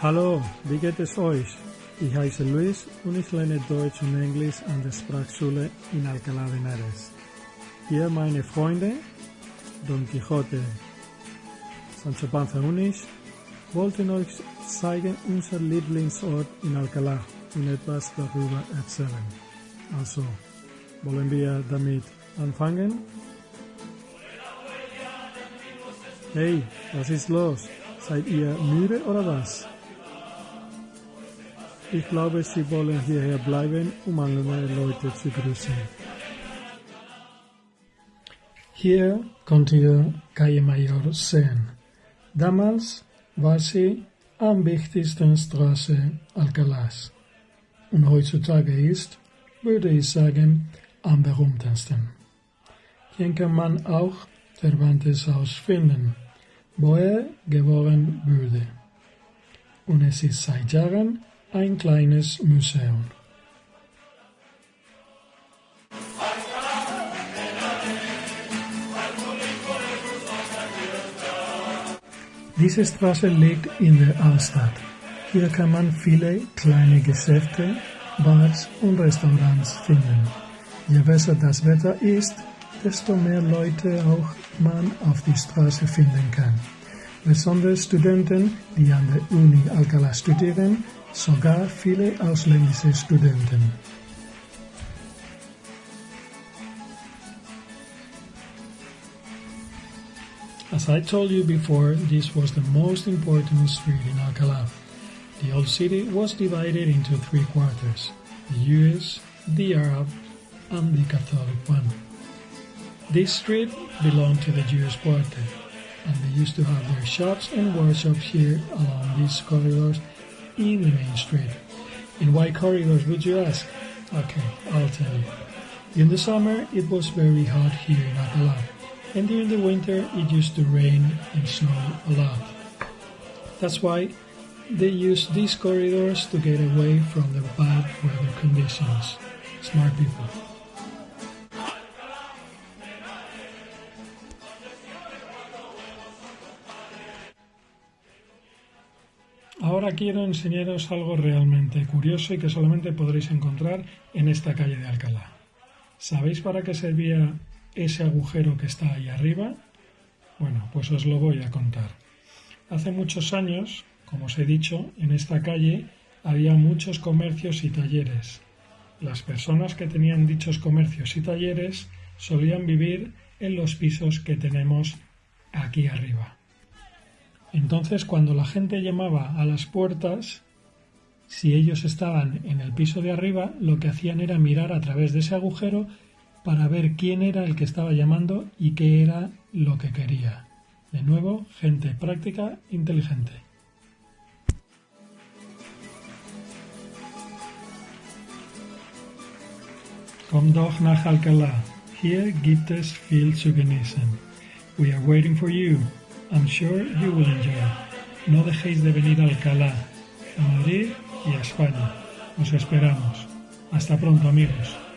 Hallo, wie geht es euch? Ich heiße Luis und ich lerne Deutsch und Englisch an der Sprachschule in Alcalá de Henares. Hier meine Freunde, Don Quixote, Sancho Panza und ich, wollten euch zeigen unser Lieblingsort in Alcalá und etwas darüber erzählen. Also, wollen wir damit anfangen? Hey, was ist los? Seid ihr müde oder was? Ich glaube, Sie wollen hierher bleiben, um andere Leute zu grüßen. Hier könnt ihr Calle Mayor sehen. Damals war sie am wichtigsten Straße Alcalás. Und heutzutage ist, würde ich sagen, am berühmtesten. Hier kann man auch Cervantes Haus finden, wo er geboren wurde. Und es ist seit Jahren ein kleines Museum. Diese Straße liegt in der Altstadt. Hier kann man viele kleine Geschäfte, Bars und Restaurants finden. Je besser das Wetter ist, desto mehr Leute auch man auf die Straße finden kann. Die an der Uni Alcalá studieren, sogar viele ausländische Studenten. As I told you before, this was the most important street in Alcalá. The old city was divided into three quarters, the Jewish, the Arab, and the Catholic one. This street belonged to the Jewish quarter, and they used to have their shops and workshops here along these corridors in the main street. In why corridors would you ask? Okay, I'll tell you. In the summer it was very hot here in Alcalá, and during the winter it used to rain and snow a lot. That's why they used these corridors to get away from the bad weather conditions. Smart people. Ahora quiero enseñaros algo realmente curioso y que solamente podréis encontrar en esta calle de Alcalá. ¿Sabéis para qué servía ese agujero que está ahí arriba? Bueno, pues os lo voy a contar. Hace muchos años, como os he dicho, en esta calle había muchos comercios y talleres. Las personas que tenían dichos comercios y talleres solían vivir en los pisos que tenemos aquí arriba. Entonces, cuando la gente llamaba a las puertas, si ellos estaban en el piso de arriba, lo que hacían era mirar a través de ese agujero para ver quién era el que estaba llamando y qué era lo que quería. De nuevo, gente práctica, inteligente. Komm doch nach. Hier gibt es viel zu genießen. We are waiting for you. I'm sure you will enjoy. No dejéis de venir a Alcalá, a Madrid y a España. Os esperamos. Hasta pronto amigos.